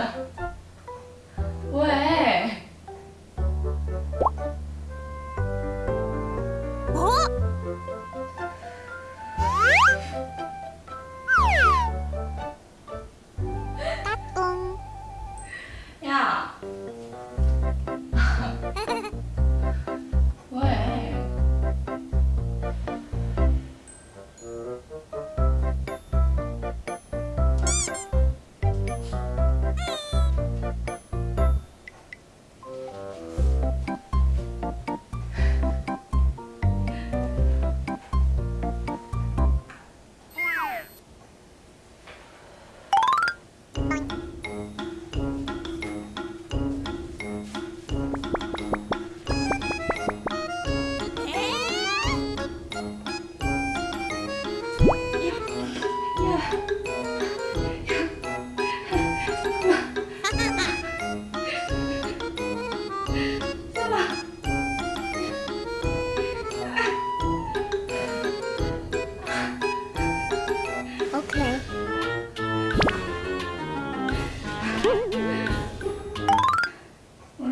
왜? 어?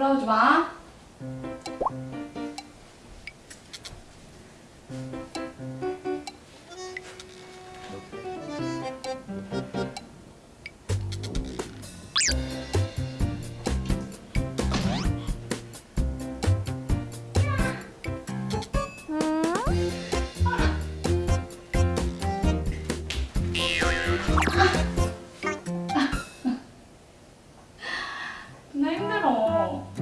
올라오지 마. 나 힘들어. 어?